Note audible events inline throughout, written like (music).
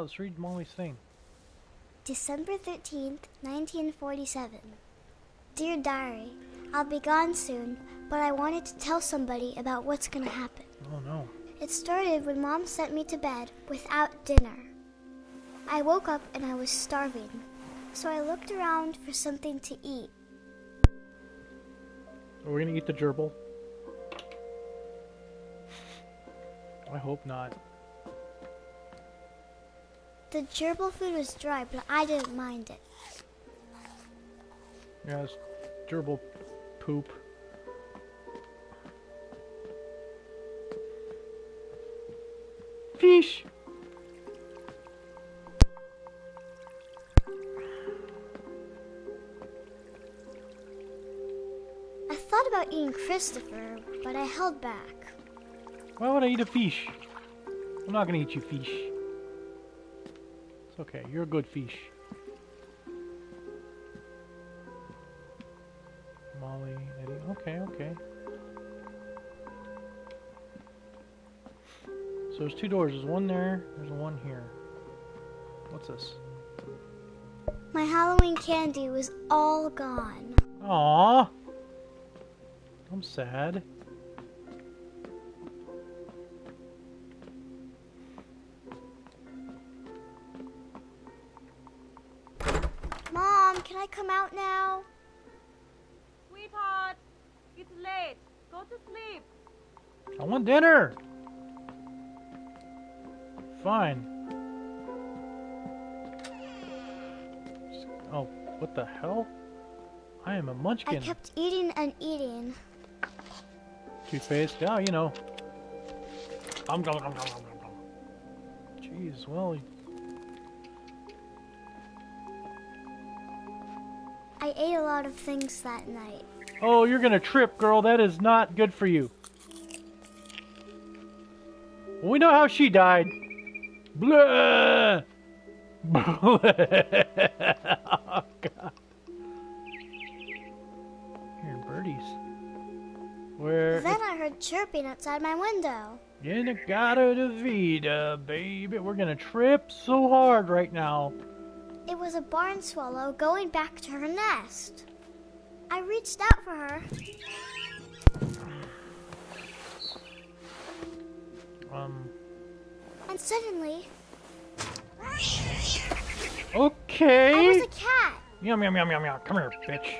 let's read Molly's thing. December 13th, 1947. Dear Diary, I'll be gone soon, but I wanted to tell somebody about what's gonna happen. Oh no. It started when Mom sent me to bed without dinner. I woke up and I was starving, so I looked around for something to eat. Are we gonna eat the gerbil? I hope not. The gerbil food was dry, but I didn't mind it. Yeah, it's gerbil poop. Fish! I thought about eating Christopher, but I held back. Why would I eat a fish? I'm not gonna eat you, fish. It's okay, you're a good fish. Molly, Eddie, okay, okay. So there's two doors. There's one there, there's one here. What's this? My Halloween candy was all gone. Aww! I'm sad. Come out now? Sweetheart, it's late. Go to sleep. I want dinner! Fine. Oh, what the hell? I am a I munchkin. I kept eating and eating. Toothpaste, yeah, you know. Um, nom, nom. Jeez, well, I ate a lot of things that night. oh, you're gonna trip, girl. That is not good for you. We know how she died. Blah! (laughs) Oh, God. Here, birdies. Where? Then I heard chirping outside my window. In-A-Gadda-Da-Vida, baby. We're gonna trip so hard right now. It was a barn swallow going back to her nest. I reached out for her. Um. And suddenly, Okay. I was a cat. Meow, meow, meow, meow, meow. Come here, bitch.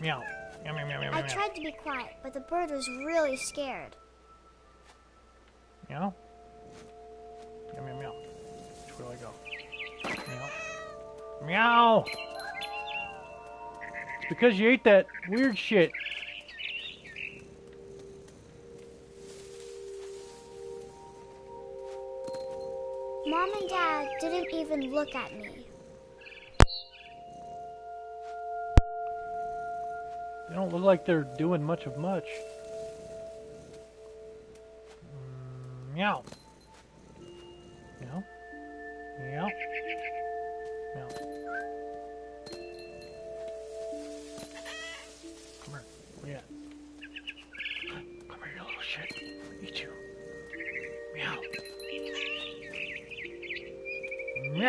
Meow. Meow, meow, meow, meow, I tried to be quiet, but the bird was really scared. Meow. Meow, meow, meow. Way do I go? Meow. Meow! It's because you ate that weird shit. Mom and Dad didn't even look at me. They don't look like they're doing much of much. Mm. Meow.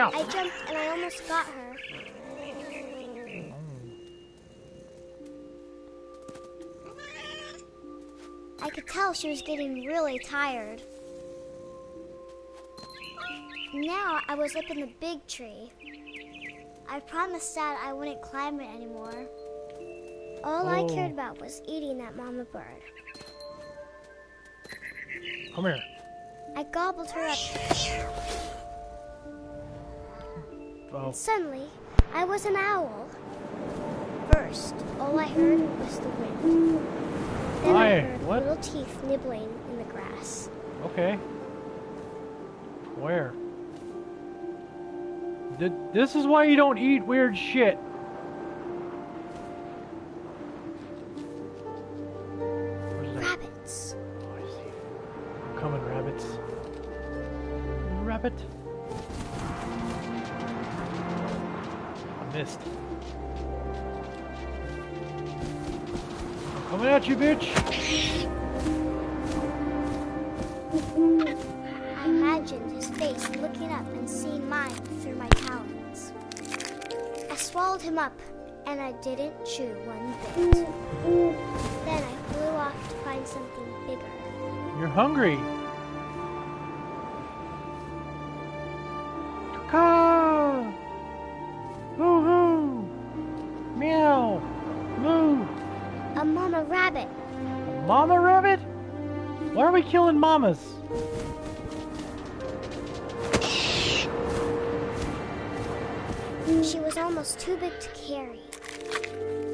I jumped and I almost got her. I could tell she was getting really tired. Now I was up in the big tree. I promised Dad I wouldn't climb it anymore. All I Oh. cared about was eating that mama bird. Come here. I gobbled her up. Oh. Suddenly, I was an owl. First, all I heard was the wind. Then I heard what? little teeth nibbling in the grass. Okay. Where? Th- this is why you don't eat weird shit. Missed. I'm coming at you, bitch. his face looking up and seeing mine through my talons. I swallowed him up, and I didn't chew one bit. Then I flew off to find something bigger. You're hungry. Mama rabbit? Why are we killing mamas? She was almost too big to carry.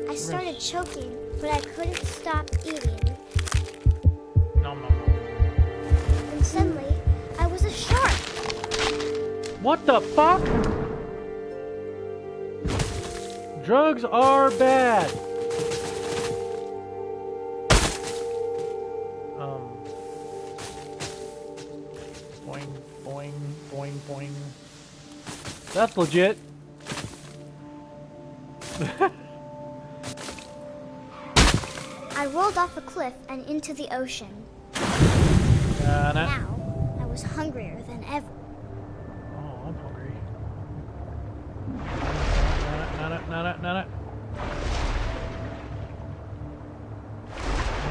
I started choking, but I couldn't stop eating. Nom nom. And suddenly, I was a shark. What the fuck? Drugs are bad. Boing. That's legit. (laughs) I rolled off a cliff and into the ocean. Uh, nah. Now, I was hungrier than ever. Oh, I'm hungry. Nana, nana, nana.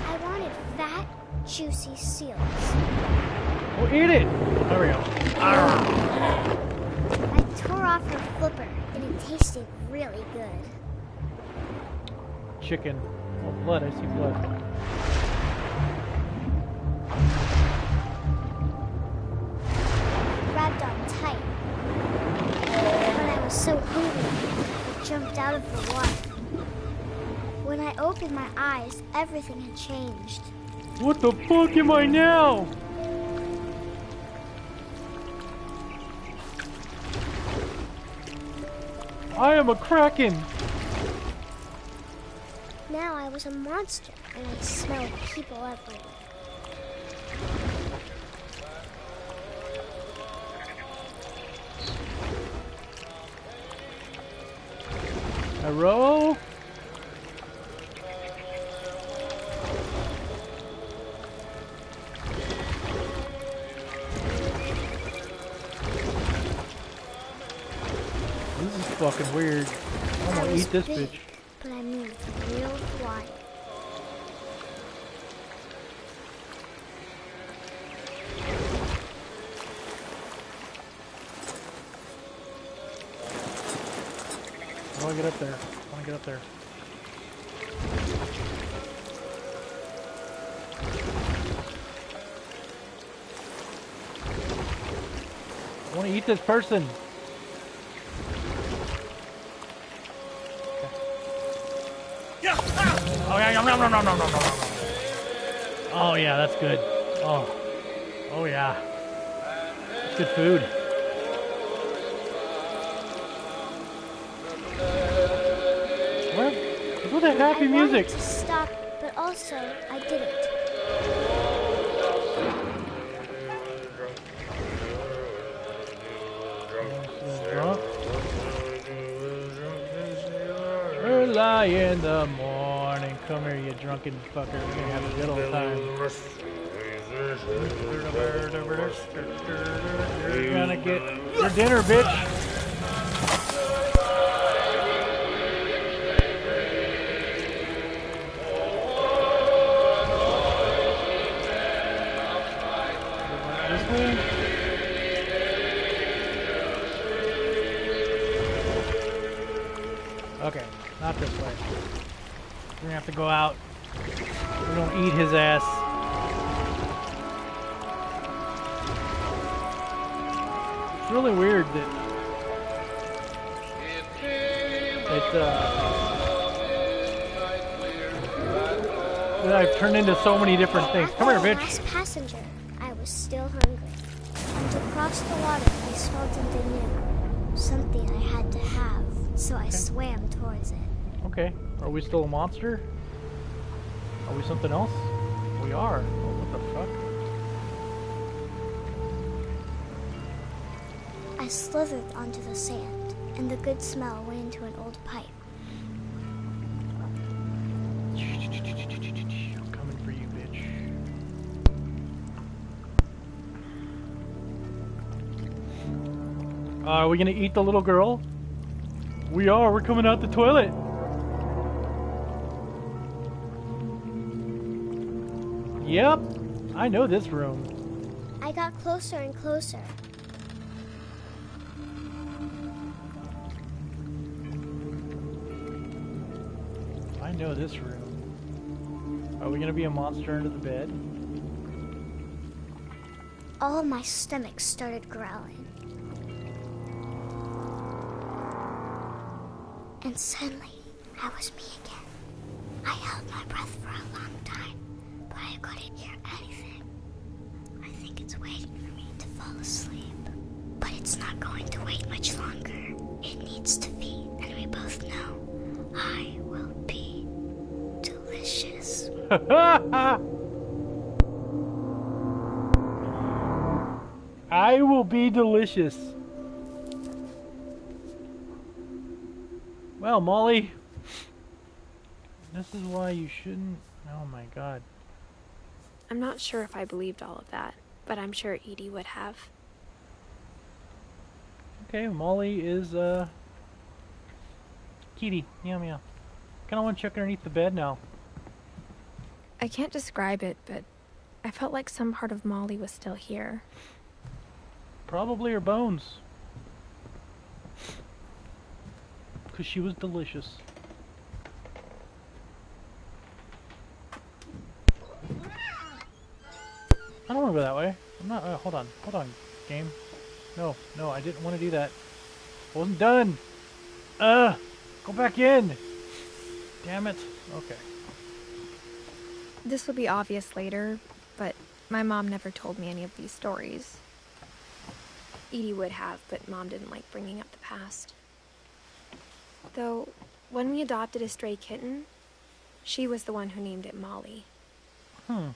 I wanted fat, juicy seals. Well, eat it! There we go. Arrgh. I tore off her flipper, and it tasted really good. Chicken. Oh, blood. I see blood. Grabbed on tight. When I was so hungry, I jumped out of the water. When I opened my eyes, everything had changed. What the fuck am I now? I am a kraken. Now I was a monster, and I smelled people everywhere. Hello? Fucking weird. I'm gonna eat this big, bitch. But I moved real quiet. I get up there? I wanna get up there. I wanna eat this person. Ah. Oh yeah, no, no, no, no, no, no, Oh yeah, that's good. Oh, oh yeah, that's good food. Where? Look the happy I music. to stop, but also I didn't. Drunk. Early in the morning. Come here, you drunken fucker. We're gonna have a good old time. You're gonna get your dinner, bitch. Way? Gonna have to go out. We're gonna eat his ass. It's really weird that it uh, that I've turned into so many different things. Come here, bitch. Last passenger, I was still hungry. And across the water, I smelled something new. Something I had to have, so I swam towards it. Okay, are we still a monster? Are we something else? We are. Oh, what the fuck? I slithered onto the sand, and the good smell went into an old pipe. I'm coming for you, bitch. Uh, are we gonna eat the little girl? We are. We're coming out the toilet. Yep. I know this room. I got closer and closer. I know this room. Are we gonna be a monster under the bed? All my stomach started growling. And suddenly, I was me again. I held my breath for a long time, I couldn't hear anything. I think it's waiting for me to fall asleep. But it's not going to wait much longer. It needs to be, and we both know I will be delicious. (laughs) I will be delicious. Well, Molly, this is why you shouldn't. Oh my god. I'm not sure if I believed all of that, but I'm sure Edie would have. Okay, Molly is, uh. Kitty. Meow meow. Kinda wanna check underneath the bed now. I can't describe it, but I felt like some part of Molly was still here. Probably her bones. Because she was delicious. I don't want to go that way. I'm not. Uh, hold on. Hold on, game. No, no, I didn't want to do that. I wasn't done. Uh, go back in. Damn it. Okay. This will be obvious later, but my mom never told me any of these stories. Edie would have, but mom didn't like bringing up the past. Though, when we adopted a stray kitten, she was the one who named it Molly. Hmm.